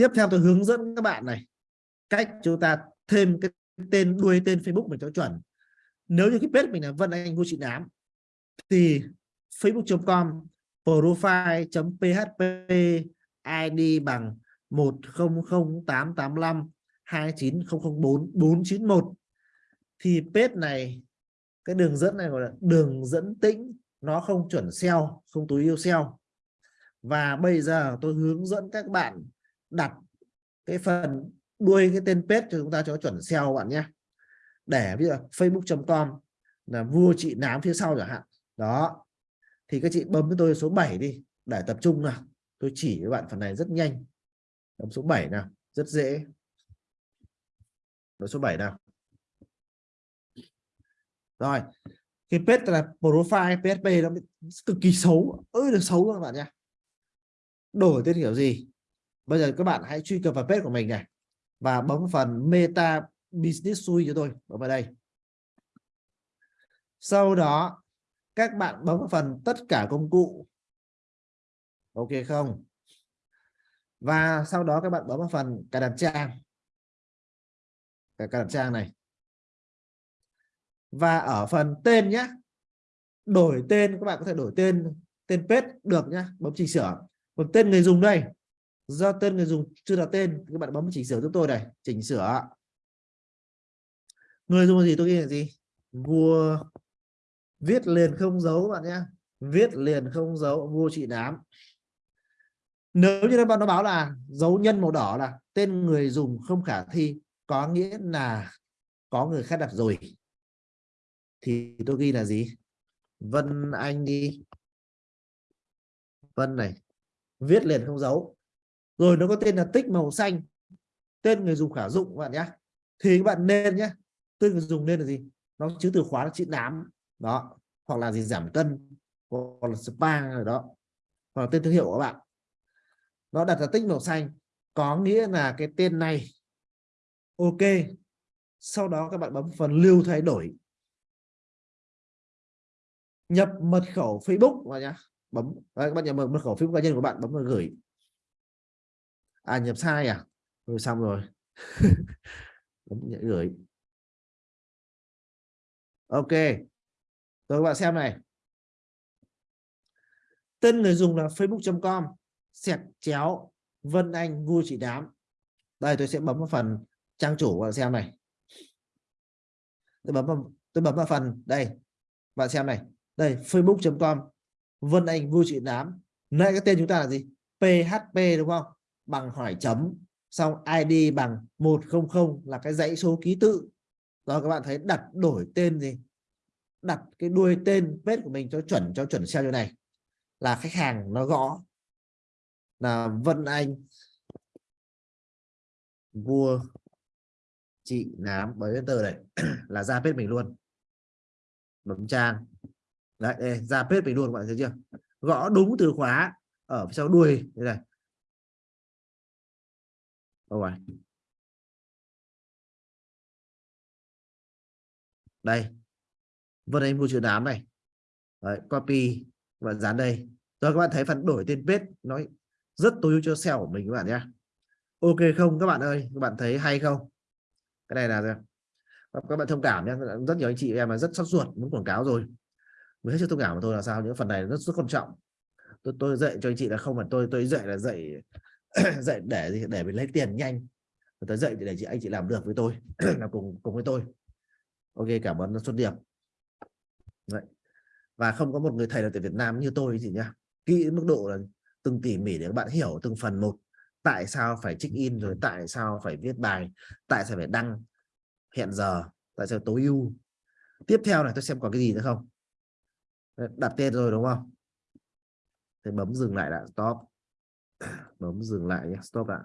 tiếp theo tôi hướng dẫn các bạn này, cách chúng ta thêm cái tên, đuôi tên Facebook mình cho chuẩn. Nếu như cái page mình là Vân Anh Ngô Chị Nám, thì facebook.com profile.php ID bằng 100885 29004 491 thì page này, cái đường dẫn này gọi là đường dẫn tĩnh, nó không chuẩn SEO, không tối ưu SEO. Và bây giờ tôi hướng dẫn các bạn đặt cái phần đuôi cái tên page cho chúng ta cho chuẩn SEO bạn nhé. Để ví dụ facebook.com là vua chị nám phía sau chẳng hạn. Đó. Thì các chị bấm với tôi số 7 đi, để tập trung nào. Tôi chỉ với bạn phần này rất nhanh. Bấm số 7 nào, rất dễ. Bấm số 7 nào. Rồi, cái page là profile PHP nó cực kỳ xấu. Ơi là xấu các bạn nhé. Đổi tên kiểu gì? Bây giờ các bạn hãy truy cập vào page của mình này và bấm phần meta business suite cho tôi. Bấm vào đây. Sau đó, các bạn bấm phần tất cả công cụ. Ok không? Và sau đó các bạn bấm vào phần cài đặt trang. Cài đặt trang này. Và ở phần tên nhé đổi tên, các bạn có thể đổi tên tên page được nhé bấm chỉnh sửa. Còn tên người dùng đây do tên người dùng chưa đặt tên, các bạn bấm chỉnh sửa giúp tôi này, chỉnh sửa. Người dùng là gì tôi ghi là gì? Vua viết liền không dấu bạn nhé. Viết liền không dấu vua trị đám nếu như nó báo là dấu nhân màu đỏ là tên người dùng không khả thi, có nghĩa là có người khác đặt rồi. Thì tôi ghi là gì? Vân Anh đi. Vân này. Viết liền không dấu rồi nó có tên là tích màu xanh. Tên người dùng khả dụng các bạn nhé thì các bạn nên nhé tên người dùng nên là gì? Nó chứa từ khóa là chữ nám. Đó. Hoặc là gì? Giảm cân. Hoặc là spa rồi đó. Hoặc là tên thương hiệu của các bạn. Nó đặt là tích màu xanh. Có nghĩa là cái tên này. Ok. Sau đó các bạn bấm phần lưu thay đổi. Nhập mật khẩu Facebook và nhá. Bấm. Đấy, các bạn nhập mật khẩu Facebook cá nhân của bạn bấm vào gửi à nhập sai à? Rồi xong rồi. Nhận gửi. Ok. Rồi các bạn xem này. Tên người dùng là facebook.com sẹt chéo Vân Anh vui chị đám. Đây tôi sẽ bấm vào phần trang chủ bạn xem này. Tôi bấm vào, tôi bấm vào phần đây. Bạn xem này. Đây facebook.com Vân Anh vui chị đám. Nãy cái tên chúng ta là gì? PHP đúng không? Bằng hỏi chấm. Xong ID bằng 100 là cái dãy số ký tự. Rồi các bạn thấy đặt đổi tên gì? Đặt cái đuôi tên page của mình cho chuẩn cho chuẩn SEO như này. Là khách hàng nó gõ. Là Vân Anh. Vua chị nám bấm enter này là ra page mình luôn. Bấm trang. Đấy đây, ra page mình luôn các bạn thấy chưa? Gõ đúng từ khóa ở sau đuôi đây này rồi đây. Vân anh mua chữ đám này. Đấy, copy và dán đây. Rồi các bạn thấy phần đổi tên page nói rất tối ưu cho SEO của mình các bạn nhé. Ok không các bạn ơi? Các bạn thấy hay không? Cái này là các bạn thông cảm nhé. Rất nhiều anh chị em là rất sốt ruột muốn quảng cáo rồi. Mới hết sức thông cảm của tôi là sao những phần này rất rất quan trọng. Tôi tôi dạy cho anh chị là không phải tôi tôi dạy là dạy dạy để để mình lấy tiền nhanh. Tôi dạy để chị, anh chị làm được với tôi, làm cùng cùng với tôi. Ok, cảm ơn xuất điệp. Đấy. và không có một người thầy nào tại Việt Nam như tôi chị nhá. Kỹ mức độ là từng tỉ mỉ để các bạn hiểu từng phần một. Tại sao phải check in rồi tại sao phải viết bài? Tại sao phải đăng? Hẹn giờ, tại sao tối ưu? Tiếp theo này tôi xem có cái gì nữa không? Đặt tên rồi đúng không? Thì bấm dừng lại đã, stop bấm dừng lại nhé stop lại